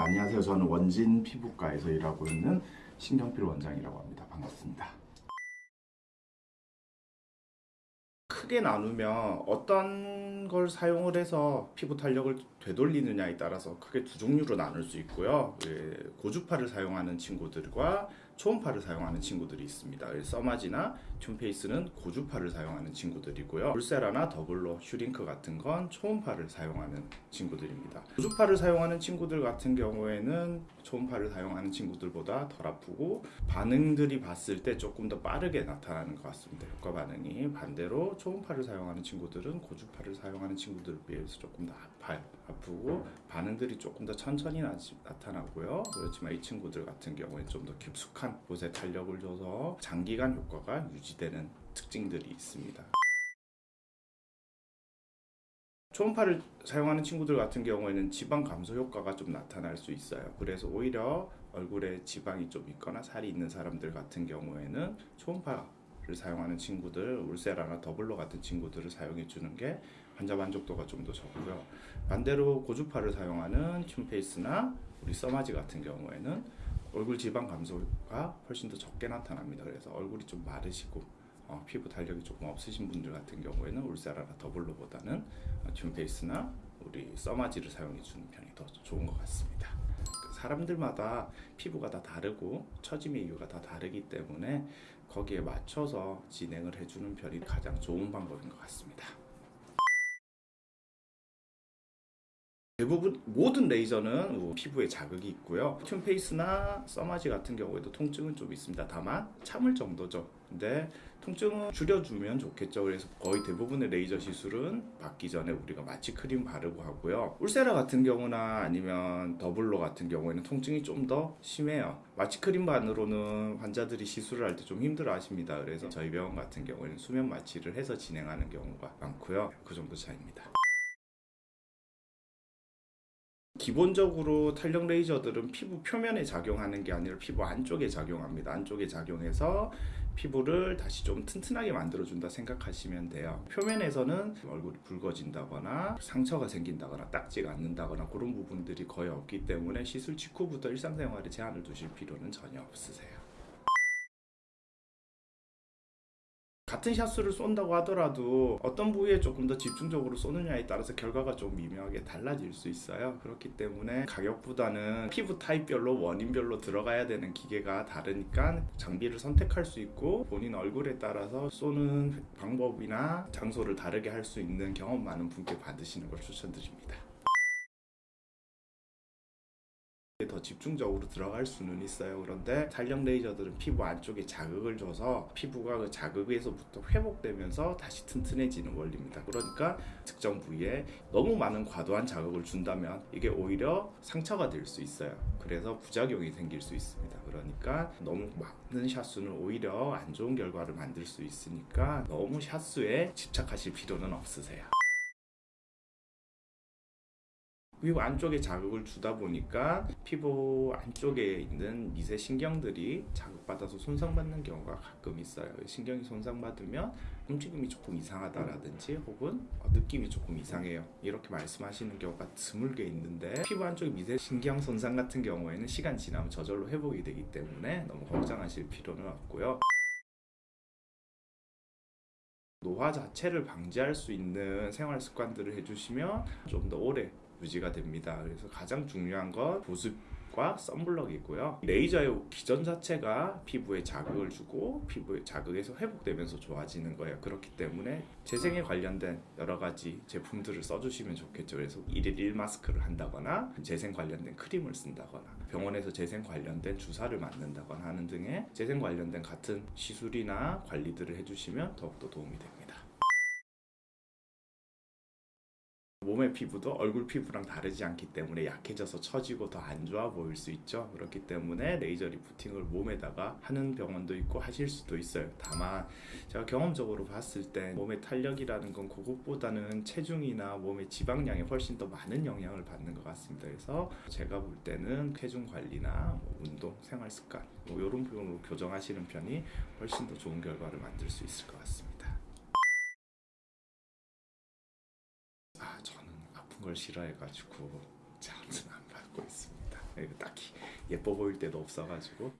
안녕하세요. 저는 원진 피부과에서 일하고 있는 신경필 원장이라고 합니다. 반갑습니다. 크게 나누면 어떤 걸 사용을 해서 피부 탄력을 되돌리느냐에 따라서 크게 두 종류로 나눌 수 있고요. 예, 고주파를 사용하는 친구들과 초음파를 사용하는 친구들이 있습니다. 예, 써마지나 튠페이스는 고주파를 사용하는 친구들이고요. 울세라나 더블로, 슈링크 같은 건 초음파를 사용하는 친구들입니다. 고주파를 사용하는 친구들 같은 경우에는 초음파를 사용하는 친구들보다 덜 아프고 반응들이 봤을 때 조금 더 빠르게 나타나는 것 같습니다. 효과 반응이 반대로 초음파를 사용하는 친구들은 고주파를 사용하는 친구들에 비해서 조금 더 아파요. 아프고 반응들이 조금 더 천천히 나, 나타나고요. 그렇지만 이 친구들 같은 경우에 좀 더 깊숙한 곳에 탄력을 줘서 장기간 효과가 유지되는 특징들이 있습니다. 초음파를 사용하는 친구들 같은 경우에는 지방 감소 효과가 좀 나타날 수 있어요. 그래서 오히려 얼굴에 지방이 좀 있거나 살이 있는 사람들 같은 경우에는 초음파를 사용하는 친구들, 울세라나 더블로 같은 친구들을 사용해 주는 게 환자 만족도가 좀 더 좋고요. 반대로 고주파를 사용하는 튠페이스나 우리 써마지 같은 경우에는 얼굴 지방 감소가 훨씬 더 적게 나타납니다. 그래서 얼굴이 좀 마르시고 어, 피부 탄력이 조금 없으신 분들 같은 경우에는 울세라나 더블로보다는 튠페이스나 우리 써마지를 사용해 주는 편이 더 좋은 것 같습니다. 그 사람들마다 피부가 다 다르고 처짐의 이유가 다 다르기 때문에 거기에 맞춰서 진행을 해주는 편이 가장 좋은 방법인 것 같습니다. 대부분 모든 레이저는 뭐 피부에 자극이 있고요. 튠페이스나 써마지 같은 경우에도 통증은 좀 있습니다. 다만 참을 정도죠. 근데 통증은 줄여주면 좋겠죠. 그래서 거의 대부분의 레이저 시술은 받기 전에 우리가 마취 크림 바르고 하고요. 울세라 같은 경우나 아니면 더블로 같은 경우에는 통증이 좀 더 심해요. 마취 크림만으로는 환자들이 시술을 할 때 좀 힘들어 하십니다. 그래서 저희 병원 같은 경우에는 수면 마취를 해서 진행하는 경우가 많고요. 그 정도 차이입니다. 기본적으로 탄력 레이저들은 피부 표면에 작용하는 게 아니라 피부 안쪽에 작용합니다. 안쪽에 작용해서 피부를 다시 좀 튼튼하게 만들어준다 생각하시면 돼요. 표면에서는 얼굴이 붉어진다거나 상처가 생긴다거나 딱지가 않는다거나 그런 부분들이 거의 없기 때문에 시술 직후부터 일상생활에 제한을 두실 필요는 전혀 없으세요. 같은 샷수를 쏜다고 하더라도 어떤 부위에 조금 더 집중적으로 쏘느냐에 따라서 결과가 좀 미묘하게 달라질 수 있어요. 그렇기 때문에 가격보다는 피부 타입별로 원인별로 들어가야 되는 기계가 다르니까 장비를 선택할 수 있고 본인 얼굴에 따라서 쏘는 방법이나 장소를 다르게 할 수 있는 경험 많은 분께 받으시는 걸 추천드립니다 더 집중적으로 들어갈 수는 있어요. 그런데 탄력 레이저들은 피부 안쪽에 자극을 줘서 피부가 그 자극에서부터 회복되면서 다시 튼튼해지는 원리입니다. 그러니까 특정 부위에 너무 많은 과도한 자극을 준다면 이게 오히려 상처가 될 수 있어요. 그래서 부작용이 생길 수 있습니다. 그러니까 너무 많은 샷수는 오히려 안 좋은 결과를 만들 수 있으니까 너무 샷수에 집착하실 필요는 없으세요. 피부 안쪽에 자극을 주다 보니까 피부 안쪽에 있는 미세 신경들이 자극받아서 손상받는 경우가 가끔 있어요. 신경이 손상받으면 움직임이 조금 이상하다라든지 혹은 느낌이 조금 이상해요. 이렇게 말씀하시는 경우가 드물게 있는데 피부 안쪽 미세 신경 손상 같은 경우에는 시간 지나면 저절로 회복이 되기 때문에 너무 걱정하실 필요는 없고요. 노화 자체를 방지할 수 있는 생활 습관들을 해주시면 좀 더 오래 유지가 됩니다. 그래서 가장 중요한 건 보습 과 썬블럭이고요. 레이저의 기전 자체가 피부에 자극을 주고 피부에 자극에서 회복되면서 좋아지는 거예요. 그렇기 때문에 재생에 관련된 여러 가지 제품들을 써주시면 좋겠죠. 그래서 1일 1 마스크를 한다거나 재생 관련된 크림을 쓴다거나 병원에서 재생 관련된 주사를 맞는다거나 하는 등의 재생 관련된 같은 시술이나 관리들을 해주시면 더욱더 도움이 됩니다. 몸의 피부도 얼굴 피부랑 다르지 않기 때문에 약해져서 처지고 더 안 좋아 보일 수 있죠. 그렇기 때문에 레이저 리프팅을 몸에다가 하는 병원도 있고 하실 수도 있어요. 다만 제가 경험적으로 봤을 때 몸의 탄력이라는 건 그것보다는 체중이나 몸의 지방량이 훨씬 더 많은 영향을 받는 것 같습니다. 그래서 제가 볼 때는 체중 관리나 뭐 운동, 생활 습관 뭐 이런 부분으로 교정하시는 편이 훨씬 더 좋은 결과를 만들 수 있을 것 같습니다 아픈 걸 싫어해가지고 제한은 안 받고 있습니다. 예, 딱히 예뻐 보일 때도 없어가지고